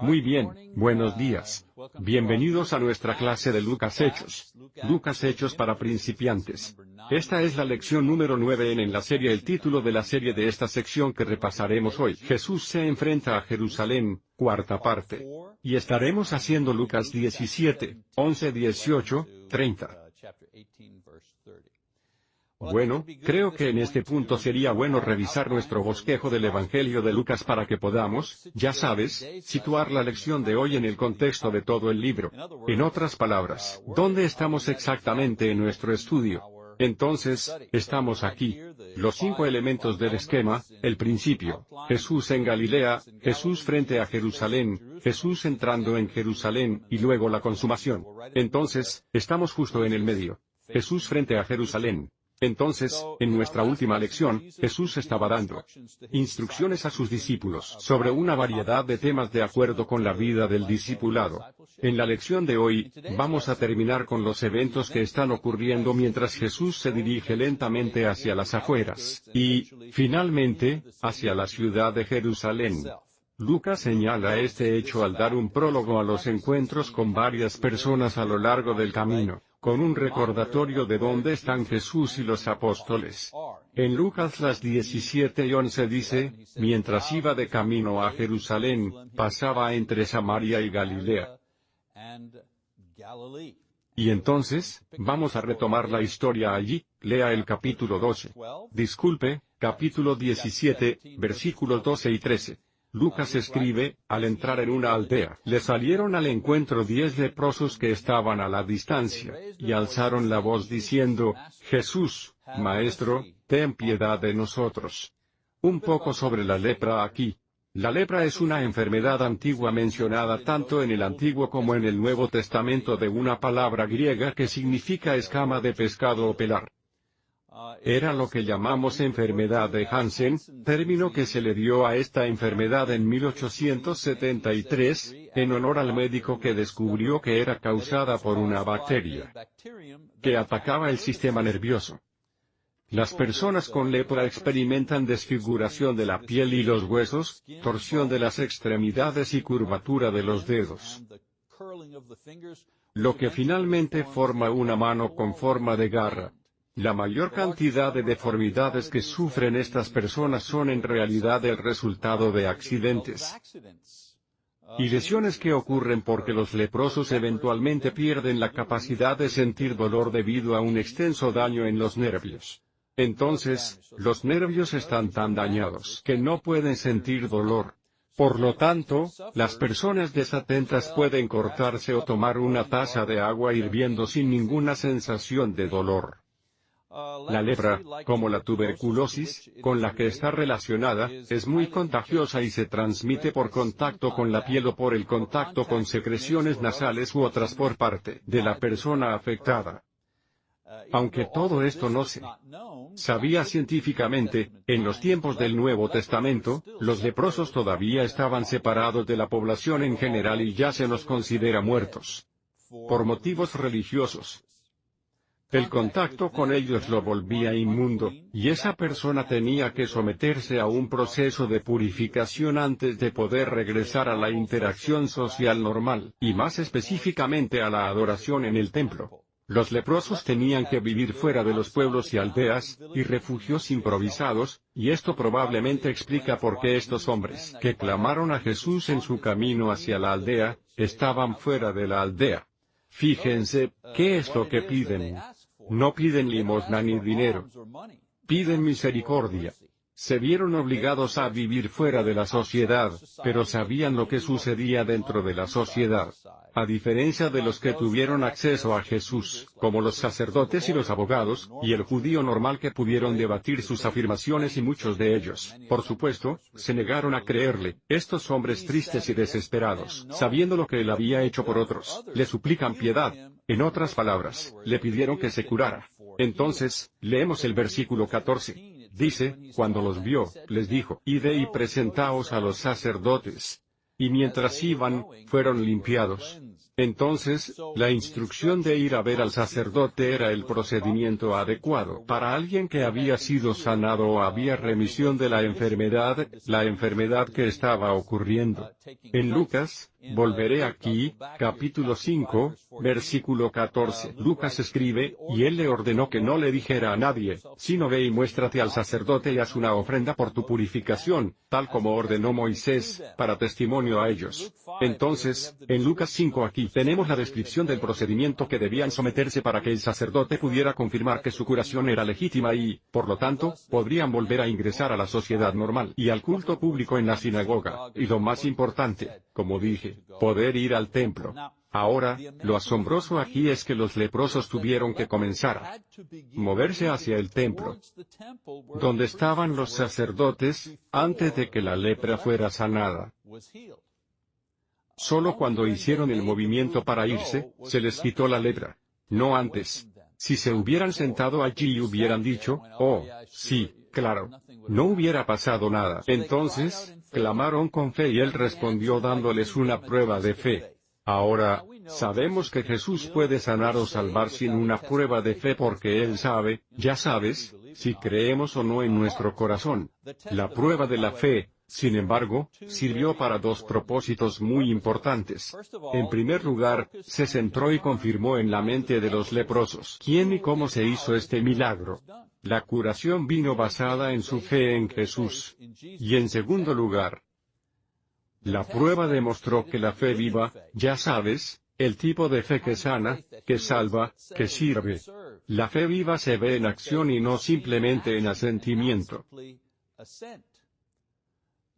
Muy bien, buenos días. Bienvenidos a nuestra clase de Lucas Hechos. Lucas Hechos para principiantes. Esta es la lección número 9 en, en la serie. El título de la serie de esta sección que repasaremos hoy. Jesús se enfrenta a Jerusalén, cuarta parte. Y estaremos haciendo Lucas 17, 11, 18, 30. Bueno, creo que en este punto sería bueno revisar nuestro bosquejo del Evangelio de Lucas para que podamos, ya sabes, situar la lección de hoy en el contexto de todo el libro. En otras palabras, ¿dónde estamos exactamente en nuestro estudio? Entonces, estamos aquí. Los cinco elementos del esquema, el principio, Jesús en Galilea, Jesús frente a Jerusalén, Jesús entrando en Jerusalén, y luego la consumación. Entonces, estamos justo en el medio. Jesús frente a Jerusalén. Entonces, en nuestra última lección, Jesús estaba dando instrucciones a sus discípulos sobre una variedad de temas de acuerdo con la vida del discipulado. En la lección de hoy, vamos a terminar con los eventos que están ocurriendo mientras Jesús se dirige lentamente hacia las afueras, y, finalmente, hacia la ciudad de Jerusalén. Lucas señala este hecho al dar un prólogo a los encuentros con varias personas a lo largo del camino con un recordatorio de dónde están Jesús y los apóstoles. En Lucas las 17 y 11 dice, mientras iba de camino a Jerusalén, pasaba entre Samaria y Galilea. Y entonces, vamos a retomar la historia allí, lea el capítulo 12. Disculpe, capítulo 17, versículos 12 y 13. Lucas escribe, al entrar en una aldea, le salieron al encuentro diez leprosos que estaban a la distancia, y alzaron la voz diciendo, Jesús, Maestro, ten piedad de nosotros. Un poco sobre la lepra aquí. La lepra es una enfermedad antigua mencionada tanto en el Antiguo como en el Nuevo Testamento de una palabra griega que significa escama de pescado o pelar. Era lo que llamamos enfermedad de Hansen, término que se le dio a esta enfermedad en 1873, en honor al médico que descubrió que era causada por una bacteria que atacaba el sistema nervioso. Las personas con lepra experimentan desfiguración de la piel y los huesos, torsión de las extremidades y curvatura de los dedos. Lo que finalmente forma una mano con forma de garra. La mayor cantidad de deformidades que sufren estas personas son en realidad el resultado de accidentes y lesiones que ocurren porque los leprosos eventualmente pierden la capacidad de sentir dolor debido a un extenso daño en los nervios. Entonces, los nervios están tan dañados que no pueden sentir dolor. Por lo tanto, las personas desatentas pueden cortarse o tomar una taza de agua hirviendo sin ninguna sensación de dolor. La lepra, como la tuberculosis, con la que está relacionada, es muy contagiosa y se transmite por contacto con la piel o por el contacto con secreciones nasales u otras por parte de la persona afectada. Aunque todo esto no se sabía científicamente, en los tiempos del Nuevo Testamento, los leprosos todavía estaban separados de la población en general y ya se los considera muertos. Por motivos religiosos, el contacto con ellos lo volvía inmundo, y esa persona tenía que someterse a un proceso de purificación antes de poder regresar a la interacción social normal, y más específicamente a la adoración en el templo. Los leprosos tenían que vivir fuera de los pueblos y aldeas, y refugios improvisados, y esto probablemente explica por qué estos hombres que clamaron a Jesús en su camino hacia la aldea, estaban fuera de la aldea. Fíjense, ¿qué es lo que piden? No piden limosna ni dinero. Piden misericordia. Se vieron obligados a vivir fuera de la sociedad, pero sabían lo que sucedía dentro de la sociedad. A diferencia de los que tuvieron acceso a Jesús, como los sacerdotes y los abogados, y el judío normal que pudieron debatir sus afirmaciones y muchos de ellos, por supuesto, se negaron a creerle, estos hombres tristes y desesperados, sabiendo lo que él había hecho por otros, le suplican piedad, en otras palabras, le pidieron que se curara. Entonces, leemos el versículo 14. Dice, cuando los vio, les dijo, Ide y presentaos a los sacerdotes. y mientras iban, fueron limpiados. Entonces, la instrucción de ir a ver al sacerdote era el procedimiento adecuado. Para alguien que había sido sanado o había remisión de la enfermedad, la enfermedad que estaba ocurriendo. En Lucas, Volveré aquí, capítulo 5, versículo 14. Lucas escribe, y él le ordenó que no le dijera a nadie, sino ve y muéstrate al sacerdote y haz una ofrenda por tu purificación, tal como ordenó Moisés, para testimonio a ellos. Entonces, en Lucas 5 aquí tenemos la descripción del procedimiento que debían someterse para que el sacerdote pudiera confirmar que su curación era legítima y, por lo tanto, podrían volver a ingresar a la sociedad normal y al culto público en la sinagoga, y lo más importante, como dije, poder ir al templo. Ahora, lo asombroso aquí es que los leprosos tuvieron que comenzar a moverse hacia el templo, donde estaban los sacerdotes, antes de que la lepra fuera sanada. Solo cuando hicieron el movimiento para irse, se les quitó la lepra. No antes. Si se hubieran sentado allí y hubieran dicho, oh, sí, claro, no hubiera pasado nada. Entonces, clamaron con fe y él respondió dándoles una prueba de fe. Ahora, sabemos que Jesús puede sanar o salvar sin una prueba de fe porque Él sabe, ya sabes, si creemos o no en nuestro corazón. La prueba de la fe, sin embargo, sirvió para dos propósitos muy importantes. En primer lugar, se centró y confirmó en la mente de los leprosos quién y cómo se hizo este milagro. La curación vino basada en su fe en Jesús. Y en segundo lugar, la prueba demostró que la fe viva, ya sabes, el tipo de fe que sana, que salva, que sirve. La fe viva se ve en acción y no simplemente en asentimiento.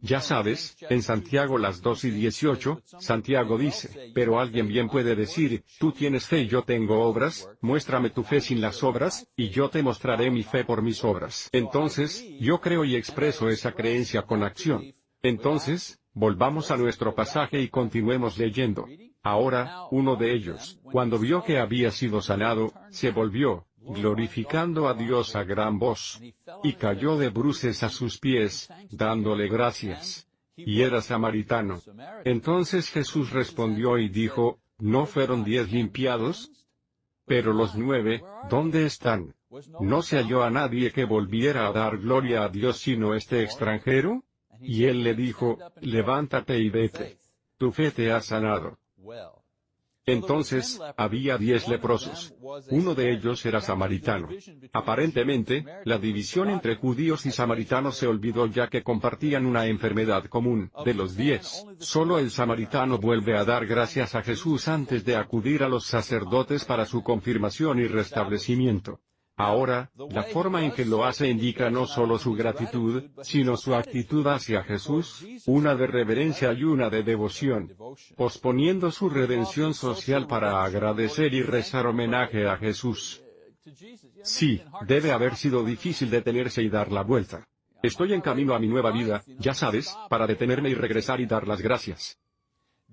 Ya sabes, en Santiago las 2 y 18, Santiago dice, pero alguien bien puede decir, tú tienes fe y yo tengo obras, muéstrame tu fe sin las obras, y yo te mostraré mi fe por mis obras. Entonces, yo creo y expreso esa creencia con acción. Entonces, volvamos a nuestro pasaje y continuemos leyendo. Ahora, uno de ellos, cuando vio que había sido sanado, se volvió, glorificando a Dios a gran voz. Y cayó de bruces a sus pies, dándole gracias. Y era samaritano. Entonces Jesús respondió y dijo, ¿no fueron diez limpiados? Pero los nueve, ¿dónde están? ¿No se halló a nadie que volviera a dar gloria a Dios sino este extranjero? Y él le dijo, levántate y vete. Tu fe te ha sanado. Entonces, había diez leprosos. Uno de ellos era samaritano. Aparentemente, la división entre judíos y samaritanos se olvidó ya que compartían una enfermedad común. De los diez, solo el samaritano vuelve a dar gracias a Jesús antes de acudir a los sacerdotes para su confirmación y restablecimiento. Ahora, la forma en que lo hace indica no solo su gratitud, sino su actitud hacia Jesús, una de reverencia y una de devoción, posponiendo su redención social para agradecer y rezar homenaje a Jesús. Sí, debe haber sido difícil detenerse y dar la vuelta. Estoy en camino a mi nueva vida, ya sabes, para detenerme y regresar y dar las gracias.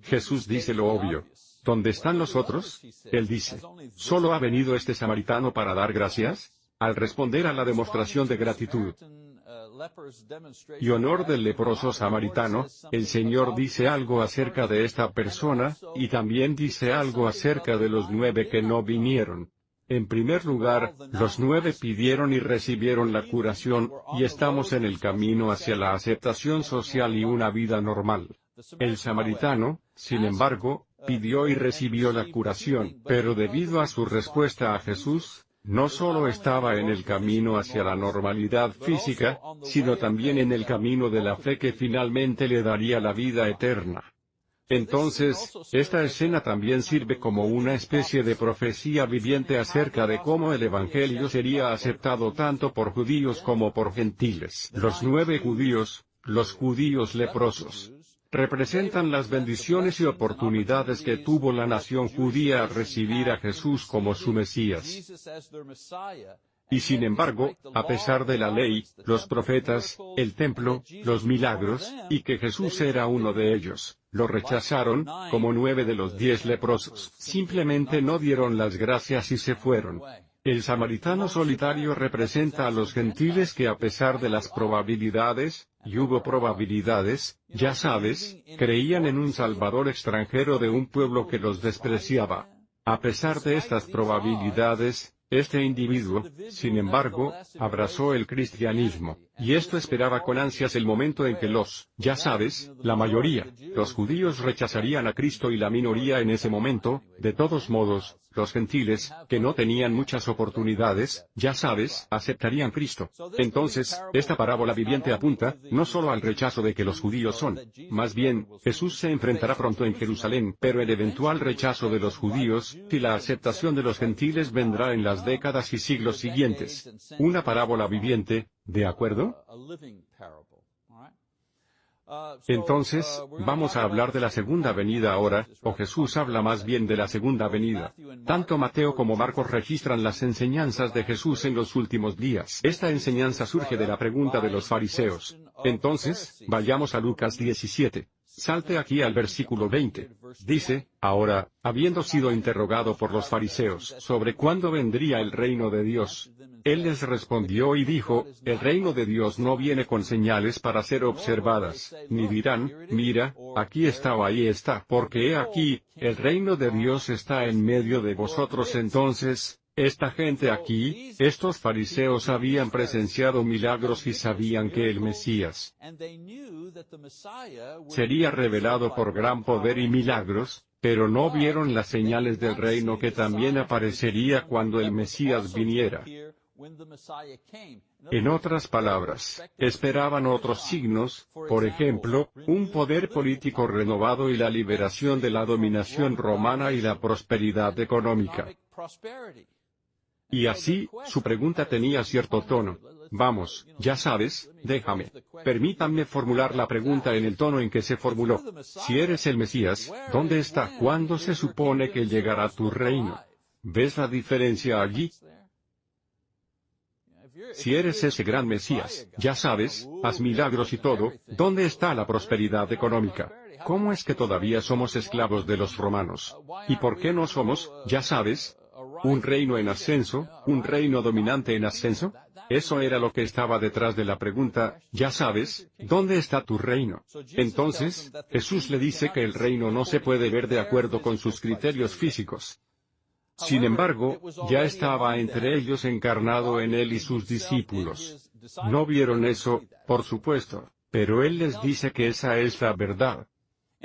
Jesús dice lo obvio. ¿Dónde están los otros? Él dice, ¿solo ha venido este samaritano para dar gracias? Al responder a la demostración de gratitud y honor del leproso samaritano, el Señor dice algo acerca de esta persona, y también dice algo acerca de los nueve que no vinieron. En primer lugar, los nueve pidieron y recibieron la curación, y estamos en el camino hacia la aceptación social y una vida normal. El samaritano, sin embargo, pidió y recibió la curación, pero debido a su respuesta a Jesús, no solo estaba en el camino hacia la normalidad física, sino también en el camino de la fe que finalmente le daría la vida eterna. Entonces, esta escena también sirve como una especie de profecía viviente acerca de cómo el Evangelio sería aceptado tanto por judíos como por gentiles. Los nueve judíos, los judíos leprosos, representan las bendiciones y oportunidades que tuvo la nación judía al recibir a Jesús como su Mesías. Y sin embargo, a pesar de la ley, los profetas, el templo, los milagros, y que Jesús era uno de ellos, lo rechazaron, como nueve de los diez leprosos. Simplemente no dieron las gracias y se fueron. El samaritano solitario representa a los gentiles que a pesar de las probabilidades, y hubo probabilidades, ya sabes, creían en un Salvador extranjero de un pueblo que los despreciaba. A pesar de estas probabilidades, este individuo, sin embargo, abrazó el cristianismo, y esto esperaba con ansias el momento en que los, ya sabes, la mayoría, los judíos rechazarían a Cristo y la minoría en ese momento, de todos modos, los gentiles, que no tenían muchas oportunidades, ya sabes, aceptarían Cristo. Entonces, esta parábola viviente apunta, no solo al rechazo de que los judíos son, más bien, Jesús se enfrentará pronto en Jerusalén, pero el eventual rechazo de los judíos, y la aceptación de los gentiles vendrá en las décadas y siglos siguientes. Una parábola viviente, ¿de acuerdo? Entonces, vamos a hablar de la segunda venida ahora, o Jesús habla más bien de la segunda venida. Tanto Mateo como Marcos registran las enseñanzas de Jesús en los últimos días. Esta enseñanza surge de la pregunta de los fariseos. Entonces, vayamos a Lucas 17. Salte aquí al versículo 20. Dice, ahora, habiendo sido interrogado por los fariseos sobre cuándo vendría el reino de Dios, él les respondió y dijo, el reino de Dios no viene con señales para ser observadas, ni dirán, mira, aquí está o ahí está, porque he aquí, el reino de Dios está en medio de vosotros entonces, esta gente aquí, estos fariseos habían presenciado milagros y sabían que el Mesías sería revelado por gran poder y milagros, pero no vieron las señales del reino que también aparecería cuando el Mesías viniera. En otras palabras, esperaban otros signos, por ejemplo, un poder político renovado y la liberación de la dominación romana y la prosperidad económica. Y así, su pregunta tenía cierto tono. Vamos, ya sabes, déjame. Permítanme formular la pregunta en el tono en que se formuló. Si eres el Mesías, ¿dónde está? ¿Cuándo se supone que llegará tu reino? ¿Ves la diferencia allí? Si eres ese gran Mesías, ya sabes, haz milagros y todo, ¿dónde está la prosperidad económica? ¿Cómo es que todavía somos esclavos de los romanos? ¿Y por qué no somos, ya sabes, un reino en ascenso, un reino dominante en ascenso? Eso era lo que estaba detrás de la pregunta, ya sabes, ¿dónde está tu reino? Entonces, Jesús le dice que el reino no se puede ver de acuerdo con sus criterios físicos. Sin embargo, ya estaba entre ellos encarnado en él y sus discípulos. No vieron eso, por supuesto, pero él les dice que esa es la verdad.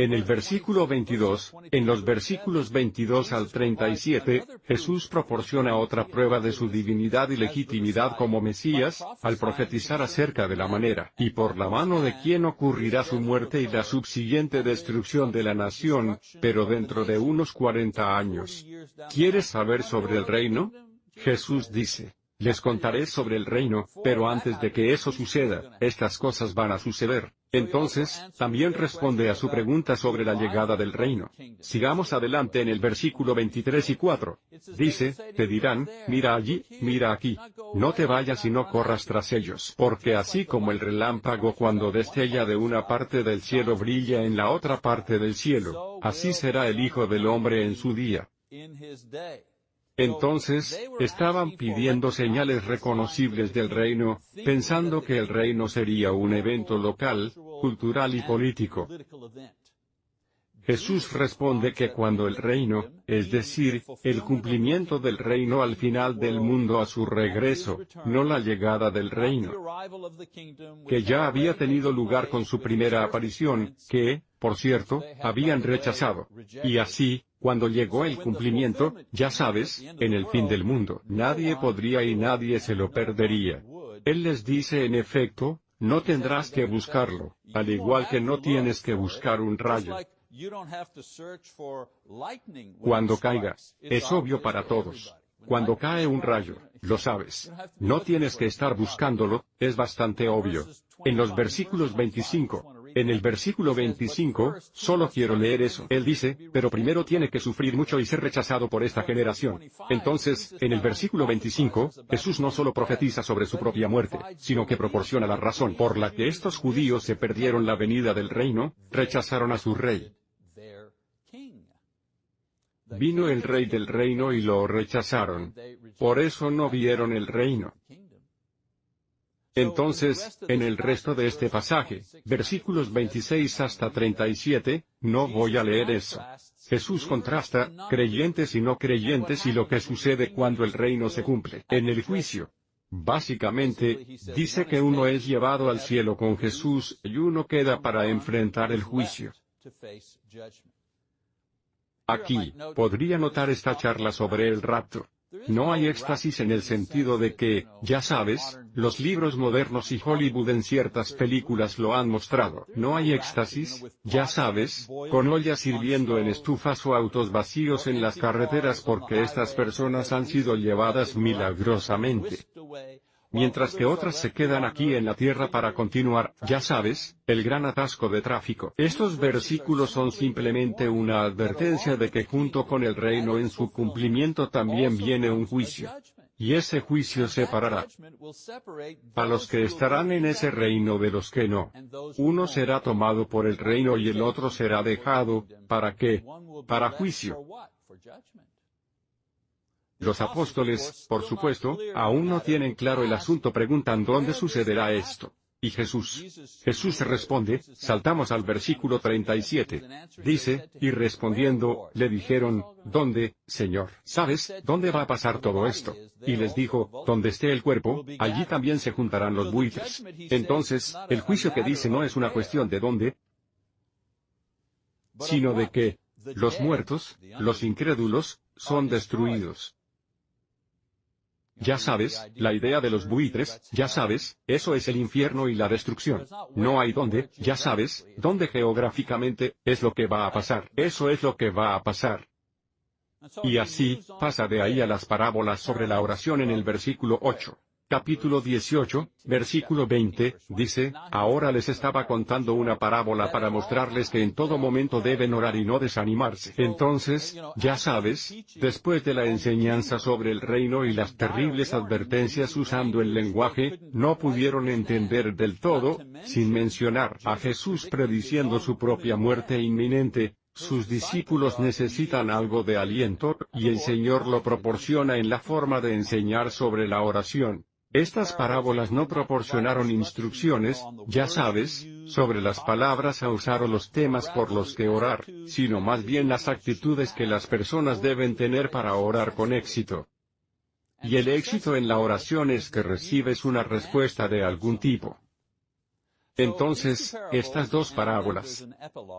En el versículo 22, en los versículos 22 al 37, Jesús proporciona otra prueba de su divinidad y legitimidad como Mesías, al profetizar acerca de la manera, y por la mano de quien ocurrirá su muerte y la subsiguiente destrucción de la nación, pero dentro de unos 40 años. ¿Quieres saber sobre el reino? Jesús dice, les contaré sobre el reino, pero antes de que eso suceda, estas cosas van a suceder. Entonces, también responde a su pregunta sobre la llegada del reino. Sigamos adelante en el versículo 23 y 4. Dice, te dirán, mira allí, mira aquí. No te vayas y no corras tras ellos, porque así como el relámpago cuando destella de una parte del cielo brilla en la otra parte del cielo, así será el Hijo del Hombre en su día. Entonces, estaban pidiendo señales reconocibles del reino, pensando que el reino sería un evento local, cultural y político. Jesús responde que cuando el reino, es decir, el cumplimiento del reino al final del mundo a su regreso, no la llegada del reino, que ya había tenido lugar con su primera aparición, que, por cierto, habían rechazado. Y así, cuando llegó el cumplimiento, ya sabes, en el fin del mundo, nadie podría y nadie se lo perdería. Él les dice en efecto, no tendrás que buscarlo, al igual que no tienes que buscar un rayo. Cuando caiga, es obvio para todos. Cuando cae un rayo, lo sabes. No tienes que estar buscándolo, es bastante obvio. En los versículos 25, en el versículo 25, solo quiero leer eso. Él dice, pero primero tiene que sufrir mucho y ser rechazado por esta generación. Entonces, en el versículo 25, Jesús no solo profetiza sobre su propia muerte, sino que proporciona la razón por la que estos judíos se perdieron la venida del reino, rechazaron a su rey. Vino el rey del reino y lo rechazaron. Por eso no vieron el reino. Entonces, en el resto de este pasaje, versículos 26 hasta 37, no voy a leer eso. Jesús contrasta, creyentes y no creyentes y lo que sucede cuando el reino se cumple, en el juicio. Básicamente, dice que uno es llevado al cielo con Jesús y uno queda para enfrentar el juicio. Aquí, podría notar esta charla sobre el rapto. No hay éxtasis en el sentido de que, ya sabes, los libros modernos y Hollywood en ciertas películas lo han mostrado. No hay éxtasis, ya sabes, con ollas hirviendo en estufas o autos vacíos en las carreteras porque estas personas han sido llevadas milagrosamente mientras que otras se quedan aquí en la tierra para continuar, ya sabes, el gran atasco de tráfico. Estos versículos son simplemente una advertencia de que junto con el reino en su cumplimiento también viene un juicio. Y ese juicio separará a los que estarán en ese reino de los que no. Uno será tomado por el reino y el otro será dejado, ¿para qué? Para juicio. Los apóstoles, por supuesto, aún no tienen claro el asunto preguntan dónde sucederá esto. Y Jesús. Jesús responde, saltamos al versículo 37. Dice, y respondiendo, le dijeron, ¿dónde, Señor? ¿Sabes, dónde va a pasar todo esto? Y les dijo, donde esté el cuerpo, allí también se juntarán los buitres. Entonces, el juicio que dice no es una cuestión de dónde, sino de que, los muertos, los incrédulos, son destruidos. Ya sabes, la idea de los buitres, ya sabes, eso es el infierno y la destrucción. No hay dónde, ya sabes, dónde geográficamente, es lo que va a pasar. Eso es lo que va a pasar. Y así, pasa de ahí a las parábolas sobre la oración en el versículo 8 capítulo 18, versículo 20, dice, ahora les estaba contando una parábola para mostrarles que en todo momento deben orar y no desanimarse. Entonces, ya sabes, después de la enseñanza sobre el reino y las terribles advertencias usando el lenguaje, no pudieron entender del todo, sin mencionar a Jesús prediciendo su propia muerte inminente, sus discípulos necesitan algo de aliento, y el Señor lo proporciona en la forma de enseñar sobre la oración. Estas parábolas no proporcionaron instrucciones, ya sabes, sobre las palabras a usar o los temas por los que orar, sino más bien las actitudes que las personas deben tener para orar con éxito. Y el éxito en la oración es que recibes una respuesta de algún tipo. Entonces, estas dos parábolas.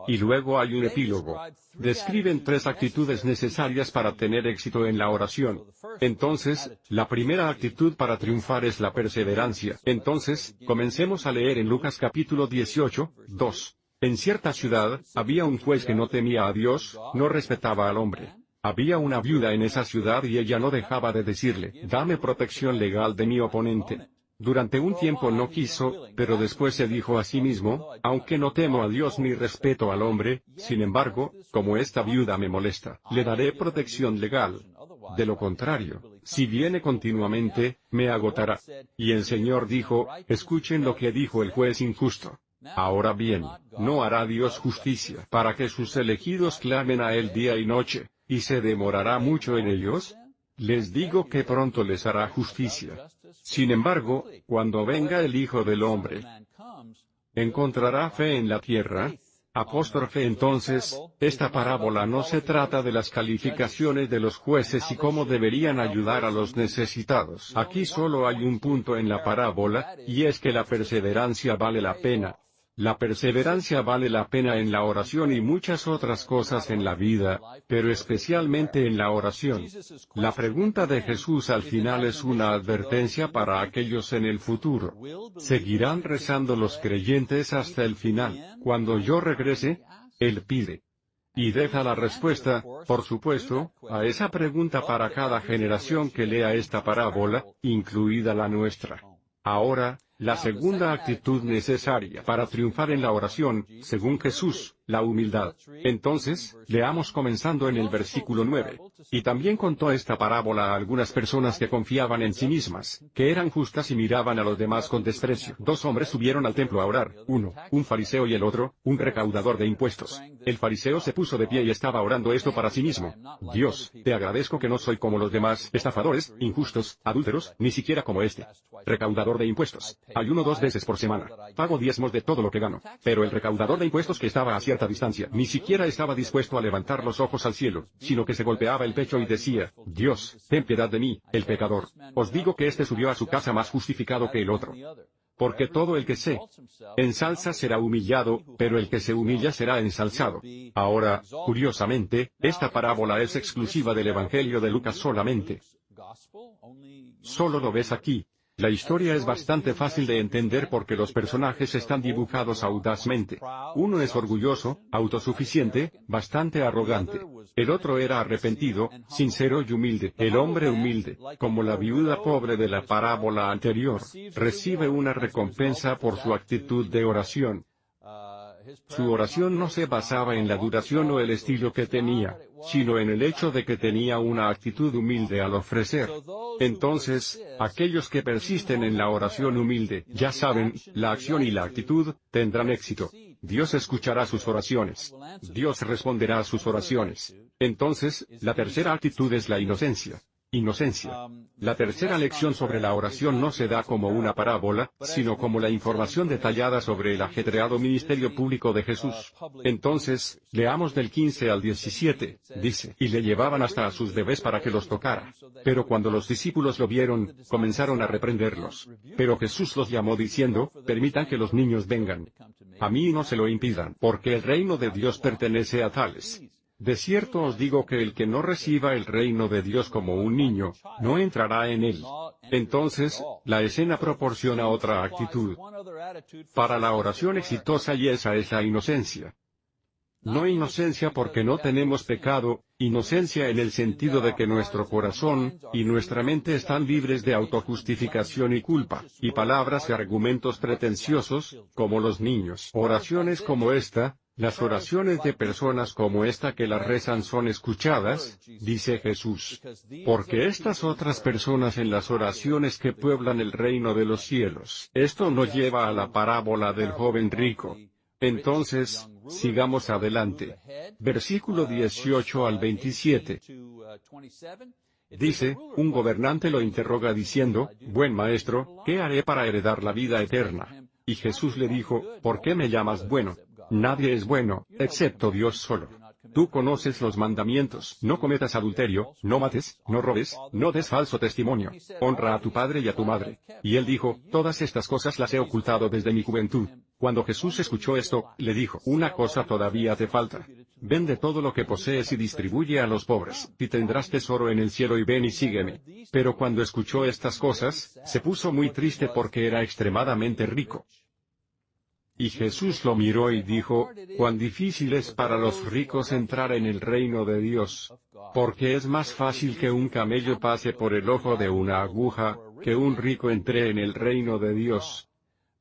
Y luego hay un epílogo. Describen tres actitudes necesarias para tener éxito en la oración. Entonces, la primera actitud para triunfar es la perseverancia. Entonces, comencemos a leer en Lucas capítulo 18, 2. En cierta ciudad, había un juez que no temía a Dios, no respetaba al hombre. Había una viuda en esa ciudad y ella no dejaba de decirle, dame protección legal de mi oponente. Durante un tiempo no quiso, pero después se dijo a sí mismo, aunque no temo a Dios ni respeto al hombre, sin embargo, como esta viuda me molesta, le daré protección legal. De lo contrario, si viene continuamente, me agotará. Y el Señor dijo, escuchen lo que dijo el juez injusto. Ahora bien, ¿no hará Dios justicia para que sus elegidos clamen a Él día y noche, y se demorará mucho en ellos? Les digo que pronto les hará justicia. Sin embargo, cuando venga el Hijo del Hombre, ¿encontrará fe en la tierra? Apóstrofe entonces, esta parábola no se trata de las calificaciones de los jueces y cómo deberían ayudar a los necesitados. Aquí solo hay un punto en la parábola, y es que la perseverancia vale la pena, la perseverancia vale la pena en la oración y muchas otras cosas en la vida, pero especialmente en la oración. La pregunta de Jesús al final es una advertencia para aquellos en el futuro. ¿Seguirán rezando los creyentes hasta el final? Cuando yo regrese, Él pide. Y deja la respuesta, por supuesto, a esa pregunta para cada generación que lea esta parábola, incluida la nuestra. Ahora, la segunda actitud necesaria para triunfar en la oración, según Jesús, la humildad. Entonces, leamos comenzando en el versículo 9. Y también contó esta parábola a algunas personas que confiaban en sí mismas, que eran justas y miraban a los demás con desprecio. Dos hombres subieron al templo a orar, uno, un fariseo y el otro, un recaudador de impuestos. El fariseo se puso de pie y estaba orando esto para sí mismo. Dios, te agradezco que no soy como los demás, estafadores, injustos, adúlteros, ni siquiera como este. Recaudador de impuestos. Ayuno dos veces por semana. Pago diezmos de todo lo que gano. Pero el recaudador de impuestos que estaba a cierta ni siquiera estaba dispuesto a levantar los ojos al cielo, sino que se golpeaba el pecho y decía, Dios, ten piedad de mí, el pecador. Os digo que éste subió a su casa más justificado que el otro. Porque todo el que se ensalza será humillado, pero el que se humilla será ensalzado. Ahora, curiosamente, esta parábola es exclusiva del Evangelio de Lucas solamente. Solo lo ves aquí. La historia es bastante fácil de entender porque los personajes están dibujados audazmente. Uno es orgulloso, autosuficiente, bastante arrogante. El otro era arrepentido, sincero y humilde. El hombre humilde, como la viuda pobre de la parábola anterior, recibe una recompensa por su actitud de oración. Su oración no se basaba en la duración o el estilo que tenía, sino en el hecho de que tenía una actitud humilde al ofrecer. Entonces, aquellos que persisten en la oración humilde, ya saben, la acción y la actitud, tendrán éxito. Dios escuchará sus oraciones. Dios responderá a sus oraciones. Entonces, la tercera actitud es la inocencia. Inocencia. La tercera lección sobre la oración no se da como una parábola, sino como la información detallada sobre el ajetreado ministerio público de Jesús. Entonces, leamos del 15 al 17, dice, y le llevaban hasta a sus bebés para que los tocara. Pero cuando los discípulos lo vieron, comenzaron a reprenderlos. Pero Jesús los llamó diciendo, permitan que los niños vengan. A mí no se lo impidan, porque el reino de Dios pertenece a tales. De cierto os digo que el que no reciba el reino de Dios como un niño, no entrará en él. Entonces, la escena proporciona otra actitud. Para la oración exitosa y esa es la inocencia. No inocencia porque no tenemos pecado, inocencia en el sentido de que nuestro corazón y nuestra mente están libres de autojustificación y culpa, y palabras y argumentos pretenciosos, como los niños. Oraciones como esta, las oraciones de personas como esta que las rezan son escuchadas, dice Jesús. Porque estas otras personas en las oraciones que pueblan el reino de los cielos. Esto nos lleva a la parábola del joven rico. Entonces, sigamos adelante. Versículo 18 al 27. Dice, un gobernante lo interroga diciendo, Buen maestro, ¿qué haré para heredar la vida eterna? Y Jesús le dijo, ¿por qué me llamas bueno? Nadie es bueno, excepto Dios solo. Tú conoces los mandamientos, no cometas adulterio, no mates, no robes, no des falso testimonio, honra a tu padre y a tu madre. Y él dijo, todas estas cosas las he ocultado desde mi juventud. Cuando Jesús escuchó esto, le dijo, una cosa todavía te falta. Vende todo lo que posees y distribuye a los pobres, y tendrás tesoro en el cielo y ven y sígueme. Pero cuando escuchó estas cosas, se puso muy triste porque era extremadamente rico. Y Jesús lo miró y dijo, cuán difícil es para los ricos entrar en el reino de Dios. Porque es más fácil que un camello pase por el ojo de una aguja, que un rico entre en el reino de Dios.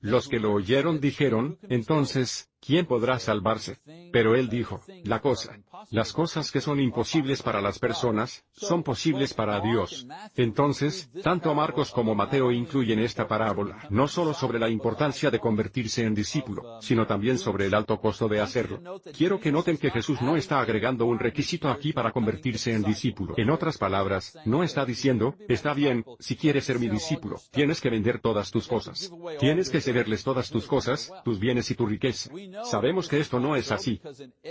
Los que lo oyeron dijeron, entonces, ¿quién podrá salvarse? Pero él dijo, la cosa, las cosas que son imposibles para las personas, son posibles para Dios. Entonces, tanto Marcos como Mateo incluyen esta parábola, no solo sobre la importancia de convertirse en discípulo, sino también sobre el alto costo de hacerlo. Quiero que noten que Jesús no está agregando un requisito aquí para convertirse en discípulo. En otras palabras, no está diciendo, está bien, si quieres ser mi discípulo, tienes que vender todas tus cosas. Tienes que cederles todas tus cosas, tus bienes y tu riqueza. Sabemos que esto no es así.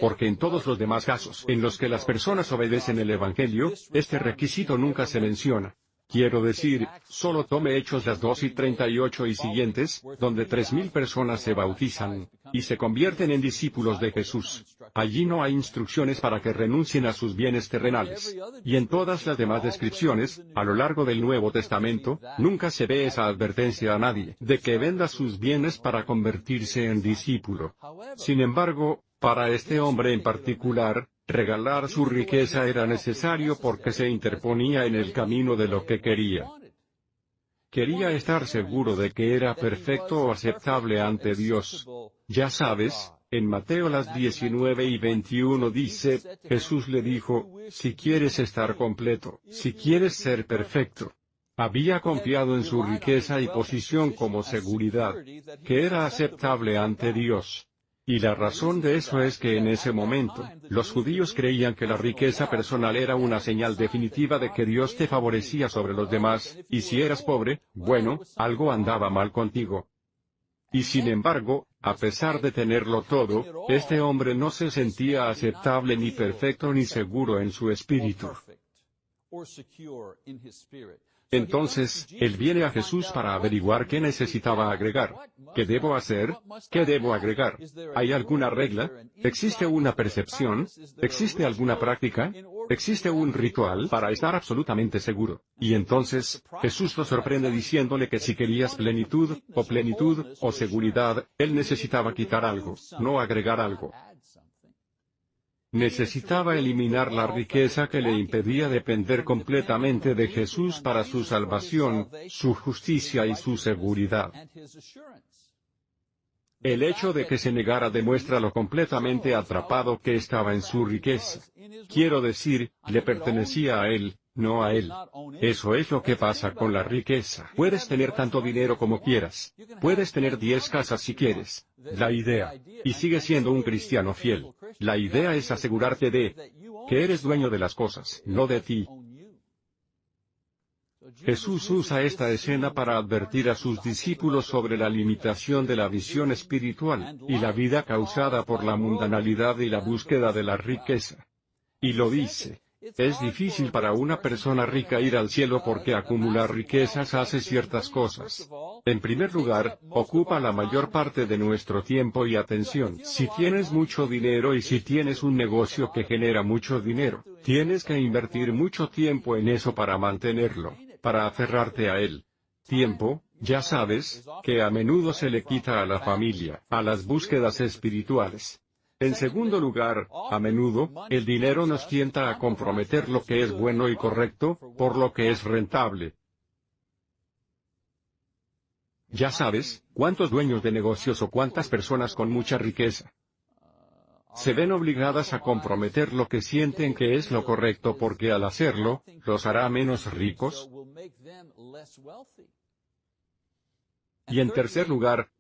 Porque en todos los demás en los que las personas obedecen el Evangelio, este requisito nunca se menciona. Quiero decir, solo tome Hechos las 2 y 38 y siguientes, donde tres mil personas se bautizan, y se convierten en discípulos de Jesús. Allí no hay instrucciones para que renuncien a sus bienes terrenales. Y en todas las demás descripciones, a lo largo del Nuevo Testamento, nunca se ve esa advertencia a nadie, de que venda sus bienes para convertirse en discípulo. Sin embargo, para este hombre en particular, Regalar su riqueza era necesario porque se interponía en el camino de lo que quería. Quería estar seguro de que era perfecto o aceptable ante Dios. Ya sabes, En Mateo las 19 y 21 dice, Jesús le dijo, si quieres estar completo, si quieres ser perfecto. Había confiado en su riqueza y posición como seguridad, que era aceptable ante Dios. Y la razón de eso es que en ese momento, los judíos creían que la riqueza personal era una señal definitiva de que Dios te favorecía sobre los demás, y si eras pobre, bueno, algo andaba mal contigo. Y sin embargo, a pesar de tenerlo todo, este hombre no se sentía aceptable ni perfecto ni seguro en su espíritu. Entonces, él viene a Jesús para averiguar qué necesitaba agregar. ¿Qué debo hacer? ¿Qué debo agregar? ¿Hay alguna regla? ¿Existe una percepción? ¿Existe alguna práctica? ¿Existe un ritual para estar absolutamente seguro? Y entonces, Jesús lo sorprende diciéndole que si querías plenitud, o plenitud, o seguridad, él necesitaba quitar algo, no agregar algo. Necesitaba eliminar la riqueza que le impedía depender completamente de Jesús para su salvación, su justicia y su seguridad. El hecho de que se negara demuestra lo completamente atrapado que estaba en su riqueza. Quiero decir, le pertenecía a él, no a él. Eso es lo que pasa con la riqueza. Puedes tener tanto dinero como quieras. Puedes tener diez casas si quieres. La idea. Y sigue siendo un cristiano fiel. La idea es asegurarte de que eres dueño de las cosas, no de ti. Jesús usa esta escena para advertir a sus discípulos sobre la limitación de la visión espiritual, y la vida causada por la mundanalidad y la búsqueda de la riqueza. Y lo dice, es difícil para una persona rica ir al cielo porque acumular riquezas hace ciertas cosas. En primer lugar, ocupa la mayor parte de nuestro tiempo y atención. Si tienes mucho dinero y si tienes un negocio que genera mucho dinero, tienes que invertir mucho tiempo en eso para mantenerlo, para aferrarte a él. Tiempo, ya sabes, que a menudo se le quita a la familia, a las búsquedas espirituales. En segundo lugar, a menudo, el dinero nos tienta a comprometer lo que es bueno y correcto, por lo que es rentable. Ya sabes, cuántos dueños de negocios o cuántas personas con mucha riqueza se ven obligadas a comprometer lo que sienten que es lo correcto porque al hacerlo, los hará menos ricos. Y en tercer lugar,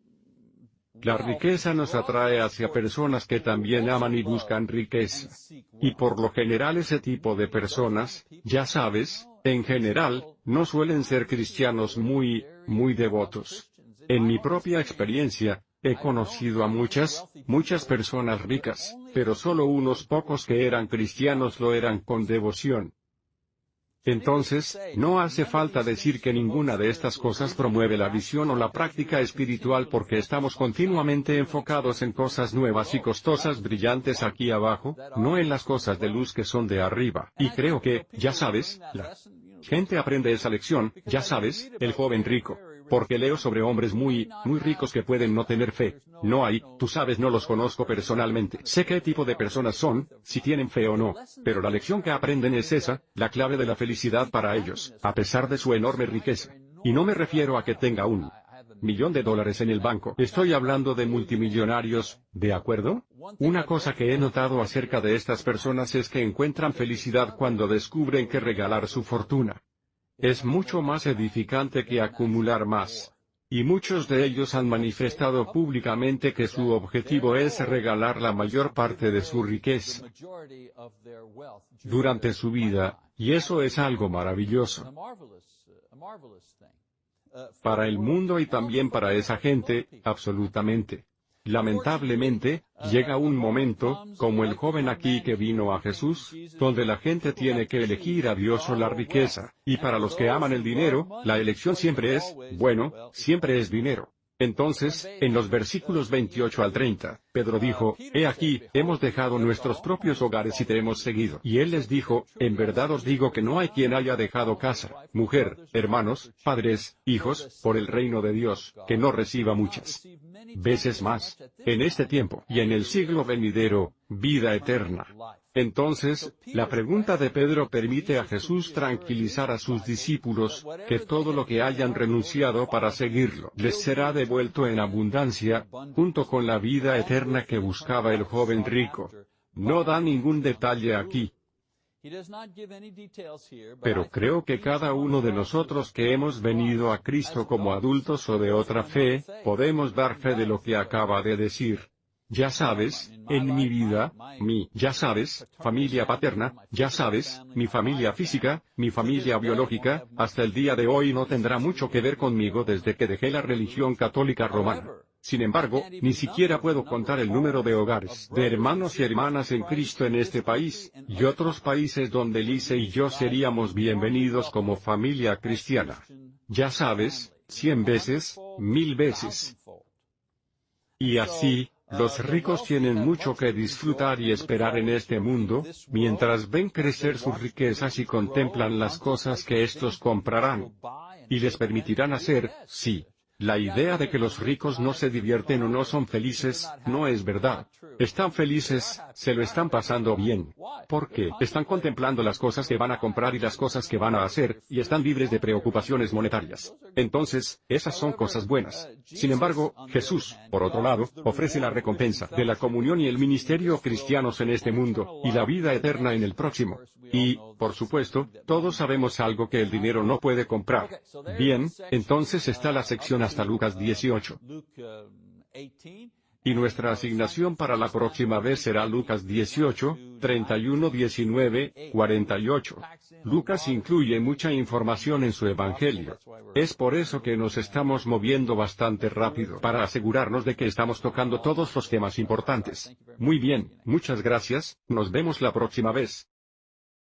la riqueza nos atrae hacia personas que también aman y buscan riqueza. Y por lo general ese tipo de personas, ya sabes, en general, no suelen ser cristianos muy, muy devotos. En mi propia experiencia, he conocido a muchas, muchas personas ricas, pero solo unos pocos que eran cristianos lo eran con devoción. Entonces, no hace falta decir que ninguna de estas cosas promueve la visión o la práctica espiritual porque estamos continuamente enfocados en cosas nuevas y costosas brillantes aquí abajo, no en las cosas de luz que son de arriba. Y creo que, ya sabes, la gente aprende esa lección, ya sabes, el joven rico. Porque leo sobre hombres muy, muy ricos que pueden no tener fe. No hay, tú sabes no los conozco personalmente. Sé qué tipo de personas son, si tienen fe o no. Pero la lección que aprenden es esa, la clave de la felicidad para ellos, a pesar de su enorme riqueza. Y no me refiero a que tenga un millón de dólares en el banco. Estoy hablando de multimillonarios, ¿de acuerdo? Una cosa que he notado acerca de estas personas es que encuentran felicidad cuando descubren que regalar su fortuna es mucho más edificante que acumular más. Y muchos de ellos han manifestado públicamente que su objetivo es regalar la mayor parte de su riqueza durante su vida, y eso es algo maravilloso para el mundo y también para esa gente, absolutamente. Lamentablemente, llega un momento, como el joven aquí que vino a Jesús, donde la gente tiene que elegir a Dios o la riqueza, y para los que aman el dinero, la elección siempre es, bueno, siempre es dinero. Entonces, en los versículos 28 al 30, Pedro dijo, He aquí, hemos dejado nuestros propios hogares y te hemos seguido. Y él les dijo, En verdad os digo que no hay quien haya dejado casa, mujer, hermanos, padres, hijos, por el reino de Dios, que no reciba muchas veces más, en este tiempo y en el siglo venidero, vida eterna. Entonces, la pregunta de Pedro permite a Jesús tranquilizar a sus discípulos, que todo lo que hayan renunciado para seguirlo les será devuelto en abundancia, junto con la vida eterna que buscaba el joven rico. No da ningún detalle aquí. Pero creo que cada uno de nosotros que hemos venido a Cristo como adultos o de otra fe, podemos dar fe de lo que acaba de decir. Ya sabes, en mi vida, mi, ya sabes, familia paterna, ya sabes, mi familia física, mi familia biológica, hasta el día de hoy no tendrá mucho que ver conmigo desde que dejé la religión católica romana. Sin embargo, ni siquiera puedo contar el número de hogares, de hermanos y hermanas en Cristo en este país, y otros países donde Lise y yo seríamos bienvenidos como familia cristiana. Ya sabes, cien veces, mil veces. Y así, los ricos tienen mucho que disfrutar y esperar en este mundo, mientras ven crecer sus riquezas y contemplan las cosas que estos comprarán. Y les permitirán hacer, sí. La idea de que los ricos no se divierten o no son felices, no es verdad. Están felices, se lo están pasando bien. Porque están contemplando las cosas que van a comprar y las cosas que van a hacer, y están libres de preocupaciones monetarias. Entonces, esas son cosas buenas. Sin embargo, Jesús, por otro lado, ofrece la recompensa de la comunión y el ministerio cristianos en este mundo, y la vida eterna en el próximo. Y, por supuesto, todos sabemos algo que el dinero no puede comprar. Bien, entonces está la sección hasta Lucas 18. Y nuestra asignación para la próxima vez será Lucas 18, 31, 19, 48. Lucas incluye mucha información en su Evangelio. Es por eso que nos estamos moviendo bastante rápido para asegurarnos de que estamos tocando todos los temas importantes. Muy bien, muchas gracias, nos vemos la próxima vez.